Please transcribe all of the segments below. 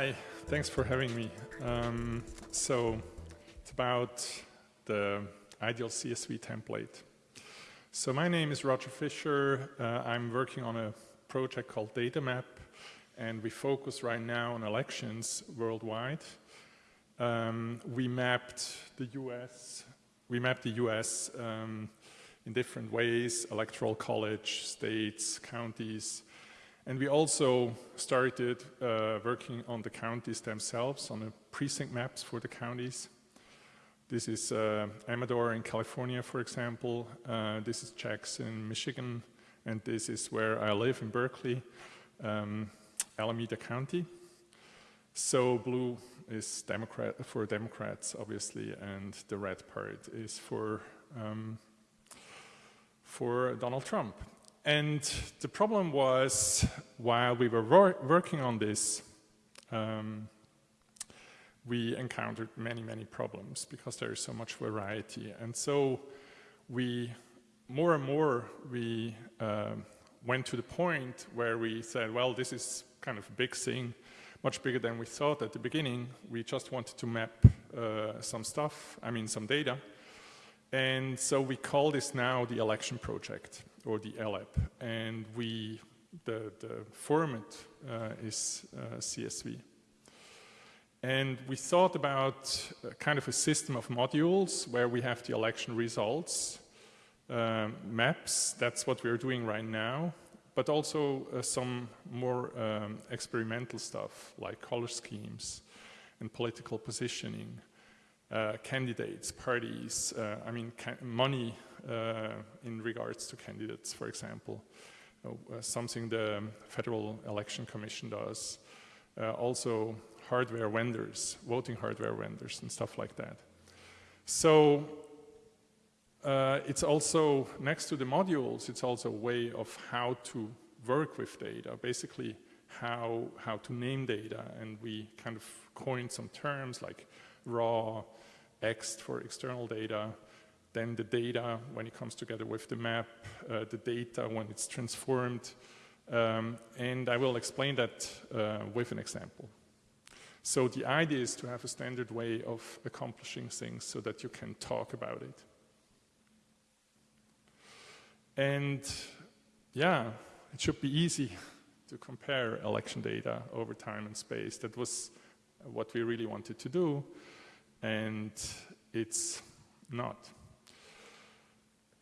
Hi, thanks for having me. Um, so it's about the ideal CSV template. So my name is Roger Fisher. Uh, I'm working on a project called DataMap, and we focus right now on elections worldwide. Um, we mapped the US, we mapped the US um, in different ways, electoral college, states, counties, and we also started uh, working on the counties themselves, on the precinct maps for the counties. This is uh, Amador in California, for example. Uh, this is Jackson Michigan. And this is where I live in Berkeley, um, Alameda County. So blue is Democrat for Democrats, obviously, and the red part is for um, for Donald Trump. And the problem was, while we were wor working on this, um, we encountered many, many problems because there is so much variety. And so we, more and more, we uh, went to the point where we said, well, this is kind of a big thing, much bigger than we thought at the beginning. We just wanted to map uh, some stuff, I mean, some data. And so we call this now the election project or the ELEP. And we, the, the format uh, is uh, CSV. And we thought about kind of a system of modules where we have the election results, um, maps, that's what we're doing right now, but also uh, some more um, experimental stuff like color schemes and political positioning, uh, candidates, parties, uh, I mean money uh, in regards to candidates, for example, uh, something the Federal Election Commission does. Uh, also hardware vendors, voting hardware vendors and stuff like that. So it's also, next to the modules, it's also a way of how to work with data, basically how, how to name data. And we kind of coined some terms like raw, ext for external data, then the data when it comes together with the map, uh, the data when it's transformed, um, and I will explain that uh, with an example. So the idea is to have a standard way of accomplishing things so that you can talk about it. And yeah, it should be easy to compare election data over time and space. That was what we really wanted to do, and it's not.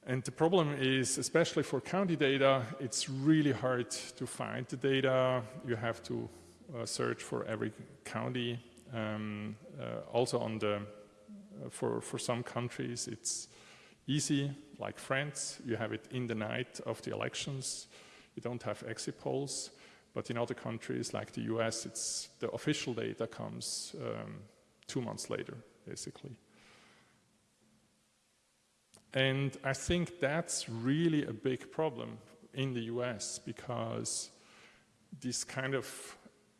And the problem is, especially for county data, it's really hard to find the data. You have to uh, search for every county. Um, uh, also on the, uh, for, for some countries, it's easy, like France, you have it in the night of the elections. You don't have exit polls. But in other countries, like the US, it's the official data comes um, two months later, basically. And I think that's really a big problem in the US because this kind of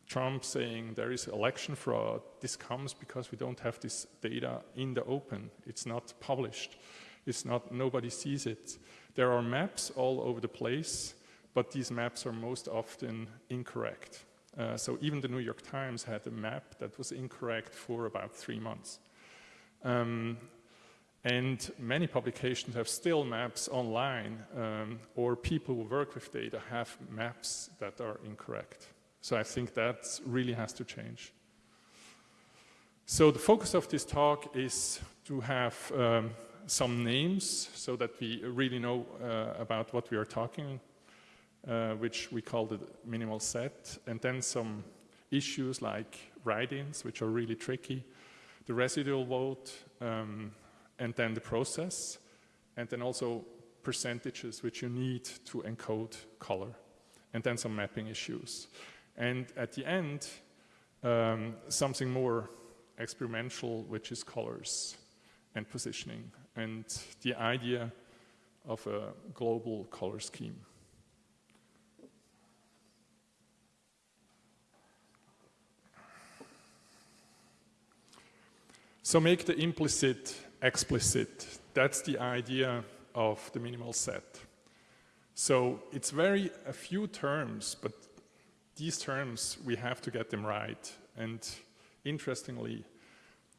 Trump saying there is election fraud, this comes because we don't have this data in the open. It's not published. It's not, nobody sees it. There are maps all over the place, but these maps are most often incorrect. Uh, so even the New York Times had a map that was incorrect for about three months. Um, and many publications have still maps online, um, or people who work with data have maps that are incorrect. So I think that really has to change. So the focus of this talk is to have um, some names so that we really know uh, about what we are talking, uh, which we call the minimal set, and then some issues like write-ins, which are really tricky, the residual vote, um, and then the process, and then also percentages which you need to encode color, and then some mapping issues. And at the end, um, something more experimental, which is colors and positioning, and the idea of a global color scheme. So make the implicit explicit. That's the idea of the minimal set. So it's very a few terms, but these terms, we have to get them right. And interestingly,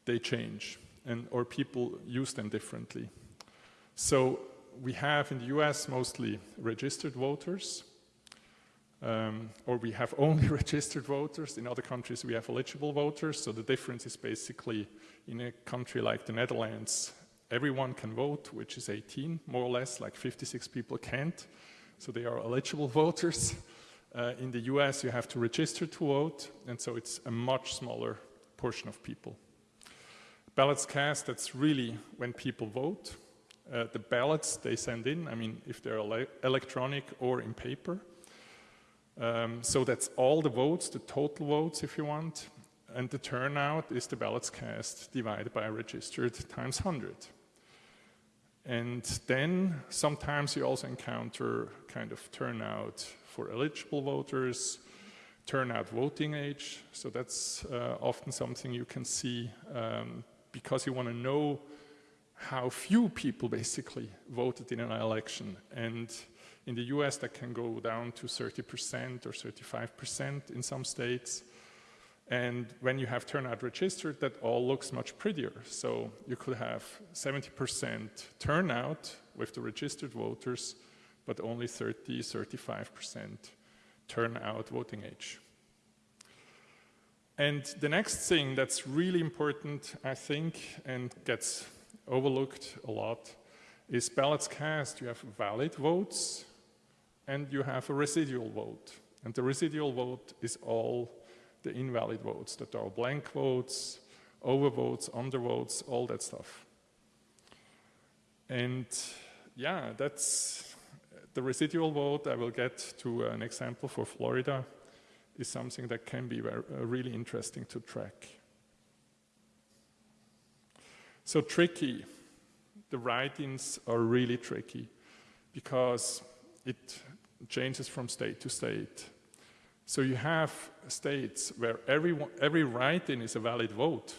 they change, and, or people use them differently. So we have in the US mostly registered voters, um, or we have only registered voters. In other countries, we have eligible voters. So the difference is basically in a country like the Netherlands, everyone can vote, which is 18, more or less, like 56 people can't. So they are eligible voters. Uh, in the US, you have to register to vote, and so it's a much smaller portion of people. Ballots cast, that's really when people vote. Uh, the ballots they send in, I mean, if they're ele electronic or in paper. Um, so that's all the votes, the total votes, if you want. And the turnout is the ballots cast divided by registered times 100. And then sometimes you also encounter kind of turnout for eligible voters, turnout voting age. So that's uh, often something you can see um, because you want to know how few people basically voted in an election. And in the US, that can go down to 30% or 35% in some states. And when you have turnout registered, that all looks much prettier. So you could have 70% turnout with the registered voters, but only 30, 35% turnout voting age. And the next thing that's really important, I think, and gets overlooked a lot, is ballots cast. You have valid votes and you have a residual vote. And the residual vote is all the invalid votes that are blank votes, overvotes, undervotes, all that stuff. And yeah, that's the residual vote. I will get to an example for Florida is something that can be uh, really interesting to track. So tricky. The write-ins are really tricky because it changes from state to state. So you have states where every, every write-in is a valid vote.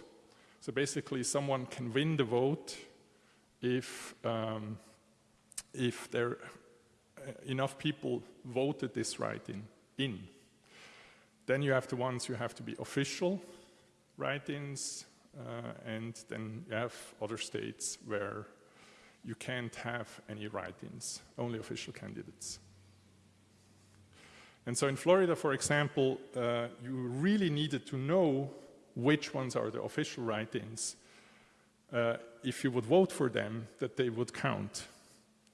So basically someone can win the vote if, um, if there uh, enough people voted this write-in in. Then you have the ones you have to be official write-ins, uh, and then you have other states where you can't have any write-ins, only official candidates. And so in Florida, for example, uh, you really needed to know which ones are the official write-ins. Uh, if you would vote for them, that they would count.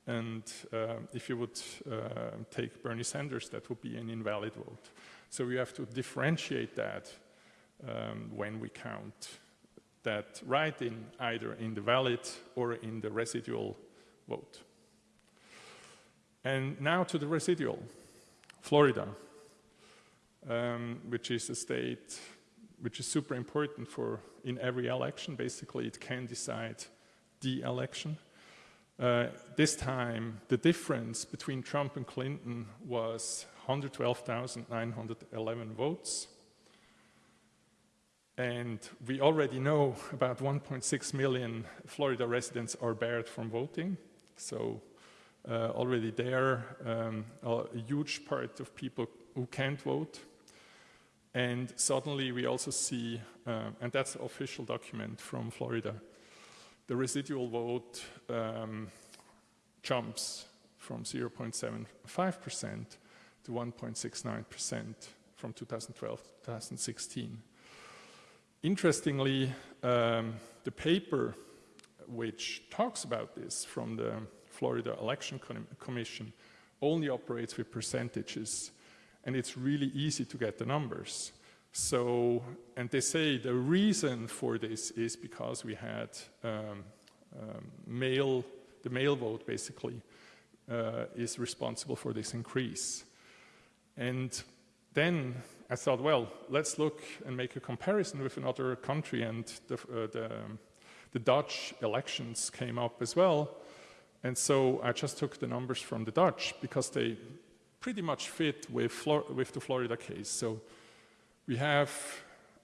And uh, if you would uh, take Bernie Sanders, that would be an invalid vote. So we have to differentiate that um, when we count that write-in either in the valid or in the residual vote. And now to the residual. Florida, um, which is a state which is super important for in every election. Basically, it can decide the election. Uh, this time, the difference between Trump and Clinton was 112,911 votes. And we already know about 1.6 million Florida residents are barred from voting. So uh, already there, um, a huge part of people who can't vote. And suddenly we also see, uh, and that's an official document from Florida, the residual vote um, jumps from 0.75% to 1.69% from 2012 to 2016. Interestingly, um, the paper which talks about this from the Florida Election Commission only operates with percentages and it's really easy to get the numbers. So, and they say the reason for this is because we had um, um, mail, the mail vote basically uh, is responsible for this increase. And then I thought, well, let's look and make a comparison with another country and the, uh, the, the Dutch elections came up as well. And so I just took the numbers from the Dutch because they pretty much fit with, Flor with the Florida case. So we have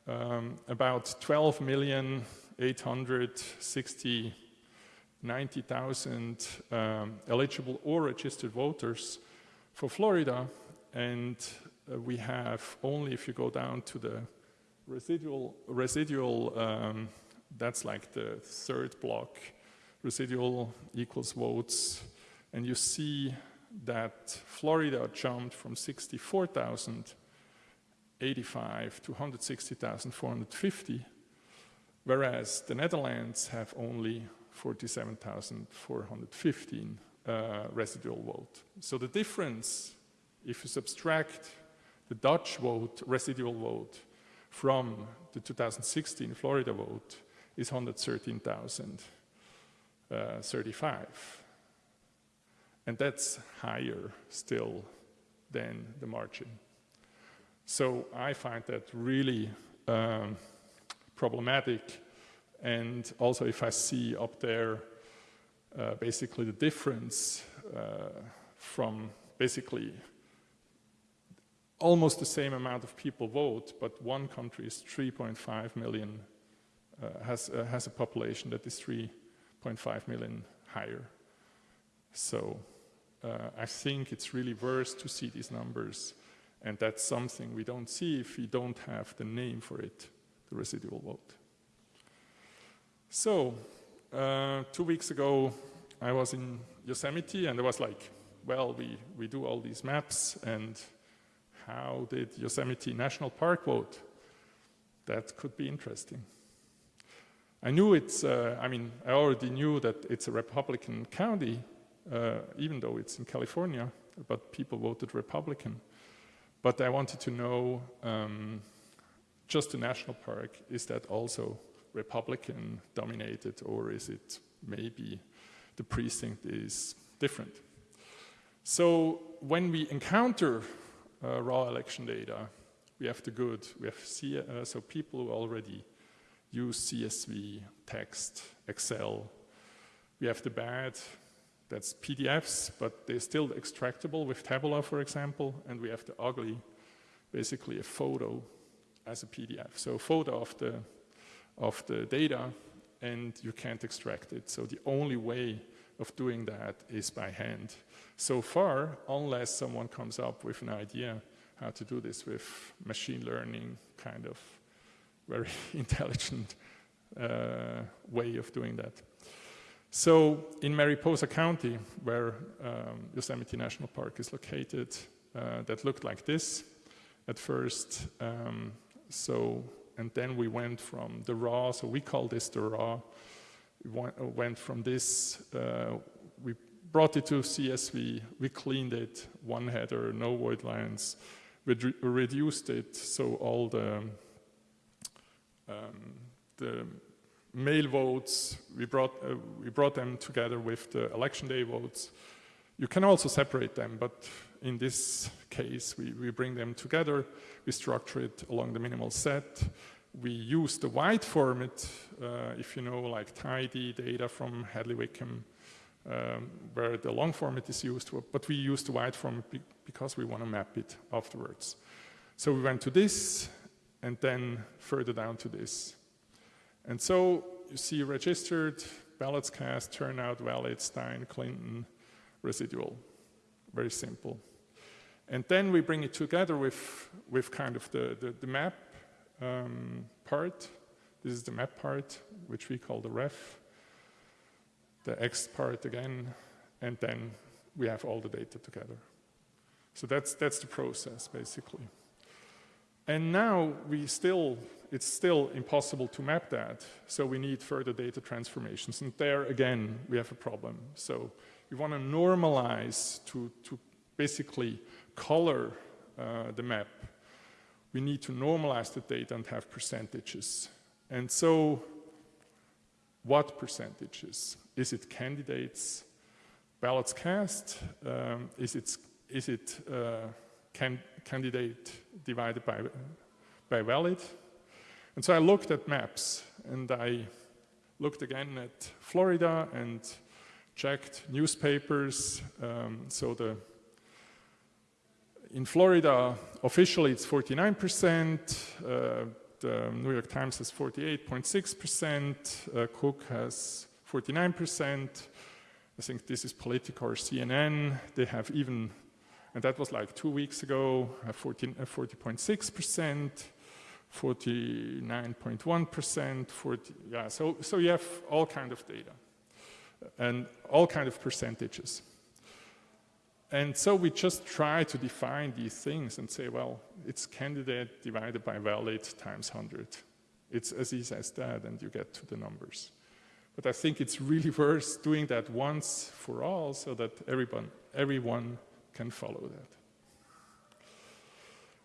um, about 12 million 860 90,000 um, eligible or registered voters for Florida and uh, we have only if you go down to the residual, residual um, that's like the third block, residual equals votes, and you see that Florida jumped from 64,085 to 160,450, whereas the Netherlands have only 47,415 uh, residual vote. So the difference, if you subtract the Dutch vote, residual vote, from the 2016 Florida vote, is 113,035. Uh, and that's higher still than the margin. So I find that really um, problematic. And also if I see up there uh, basically the difference uh, from basically almost the same amount of people vote, but one country is 3.5 million, uh, has, uh, has a population that is 3.5 million higher. So uh, I think it's really worth to see these numbers, and that's something we don't see if we don't have the name for it, the residual vote. So, uh, two weeks ago, I was in Yosemite, and I was like, well, we, we do all these maps, and how did Yosemite National Park vote? That could be interesting. I knew it's, uh, I mean, I already knew that it's a Republican county, uh, even though it's in California, but people voted Republican. But I wanted to know, um, just the national park, is that also Republican dominated or is it maybe the precinct is different? So when we encounter uh, raw election data, we have the good, we have C uh, so people who already use CSV, text, Excel. We have the bad, that's PDFs, but they're still extractable with Tabula, for example, and we have the ugly, basically a photo as a PDF. So photo of the, of the data, and you can't extract it. So the only way of doing that is by hand. So far, unless someone comes up with an idea how to do this with machine learning, kind of very intelligent uh, way of doing that. So in Mariposa County, where um, Yosemite National Park is located, uh, that looked like this at first. Um, so, and then we went from the raw, so we call this the raw. We went from this, uh, we brought it to CSV, we cleaned it, one header, no void lines, we re reduced it so all the, um, the mail votes, we brought, uh, we brought them together with the election day votes. You can also separate them, but in this case, we, we bring them together, we structure it along the minimal set, we use the wide format, uh, if you know, like tidy data from Hadley Wickham, um, where the long format is used, but we use the wide format be because we want to map it afterwards. So we went to this, and then further down to this. And so you see registered, ballots cast, turnout, valid, Stein, Clinton, residual. Very simple. And then we bring it together with, with kind of the, the, the map um, part. This is the map part, which we call the ref. The X part again, and then we have all the data together. So that's, that's the process, basically. And now we still it's still impossible to map that, so we need further data transformations. And there, again, we have a problem. So we want to normalize to, to basically color uh, the map. We need to normalize the data and have percentages. And so what percentages? Is it candidates, ballots cast? Um, is it, is it uh, can, candidate divided by, by valid? And so I looked at maps and I looked again at Florida and checked newspapers. Um, so the in Florida, officially it's 49%, uh, the New York Times has 48.6%, uh, Cook has 49%, I think this is Politico or CNN, they have even, and that was like two weeks ago, uh, 40.6%, 49.1%, uh, 40, yeah, so, so you have all kind of data uh, and all kind of percentages. And so we just try to define these things and say, well, it's candidate divided by valid times 100. It's as easy as that, and you get to the numbers. But I think it's really worth doing that once for all so that everyone, everyone can follow that.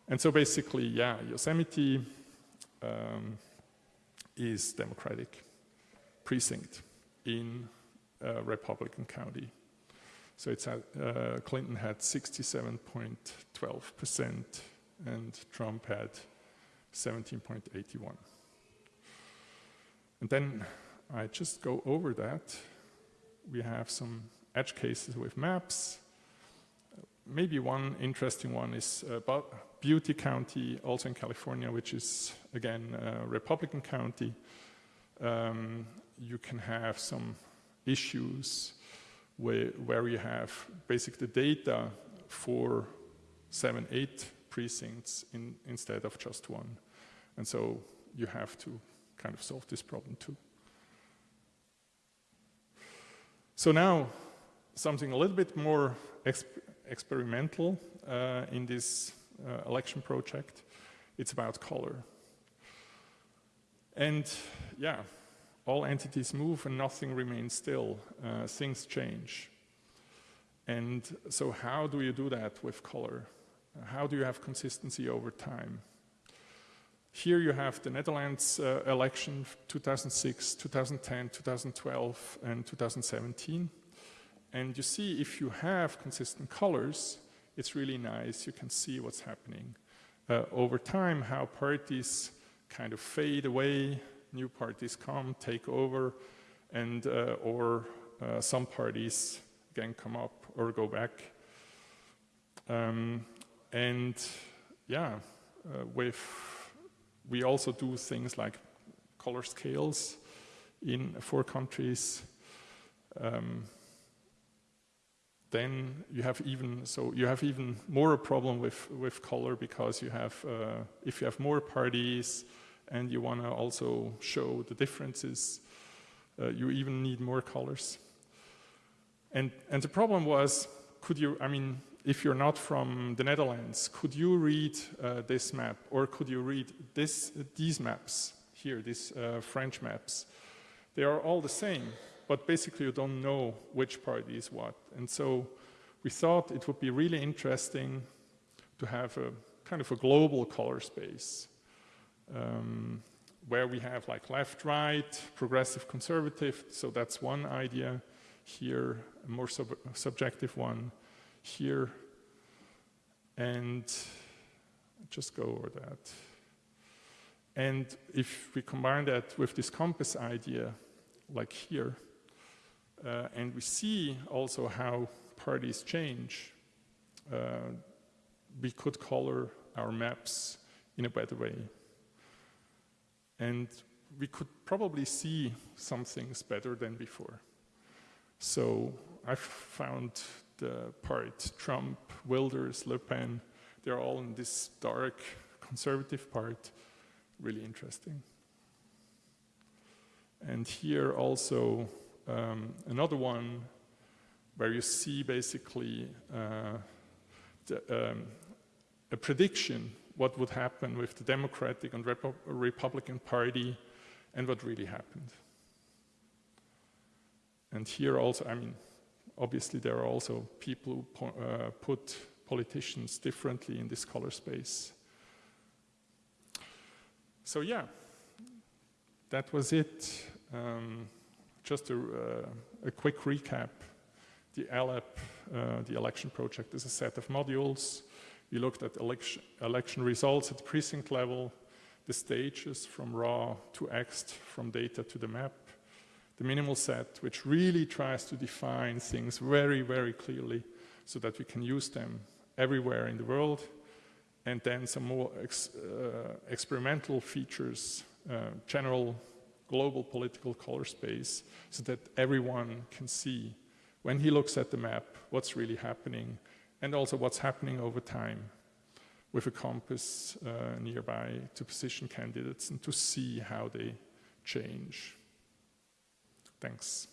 And so basically, yeah, Yosemite um, is Democratic precinct in uh, Republican County. So it's at, uh, Clinton had 67.12% and Trump had 17.81. And then I just go over that. We have some edge cases with maps. Maybe one interesting one is about Butte County, also in California, which is, again, a Republican county. Um, you can have some issues where, where you have basically the data for seven, eight precincts in, instead of just one. And so you have to kind of solve this problem too. So now, something a little bit more experimental uh, in this uh, election project. It's about color. And yeah, all entities move and nothing remains still. Uh, things change. And so how do you do that with color? How do you have consistency over time? Here you have the Netherlands uh, election 2006, 2010, 2012, and 2017. And you see if you have consistent colors, it's really nice. You can see what's happening. Uh, over time, how parties kind of fade away, new parties come, take over, and uh, or uh, some parties again come up or go back. Um, and yeah, uh, with we also do things like color scales in four countries. Um, then you have even so you have even more a problem with with color because you have uh, if you have more parties and you want to also show the differences, uh, you even need more colors. And, and the problem was, could you, I mean, if you're not from the Netherlands, could you read uh, this map or could you read this, these maps here, these uh, French maps? They are all the same, but basically you don't know which party is what. And so we thought it would be really interesting to have a kind of a global color space um, where we have like left, right, progressive, conservative. So that's one idea. Here, a more sub subjective one. Here, and just go over that. And if we combine that with this compass idea, like here, uh, and we see also how parties change, uh, we could color our maps in a better way. And we could probably see some things better than before. So I found the part Trump, Wilders, Le Pen, they're all in this dark conservative part, really interesting. And here also um, another one where you see basically uh, the, um, a prediction what would happen with the Democratic and Repu Republican Party and what really happened. And here also, I mean, obviously there are also people who po uh, put politicians differently in this color space. So yeah, that was it. Um, just a, uh, a, quick recap. The ELEP, uh, the election project, is a set of modules we looked at election, election results at the precinct level, the stages from raw to ext, from data to the map, the minimal set, which really tries to define things very, very clearly so that we can use them everywhere in the world, and then some more ex, uh, experimental features, uh, general global political color space so that everyone can see when he looks at the map what's really happening and also what's happening over time with a compass uh, nearby to position candidates and to see how they change. Thanks.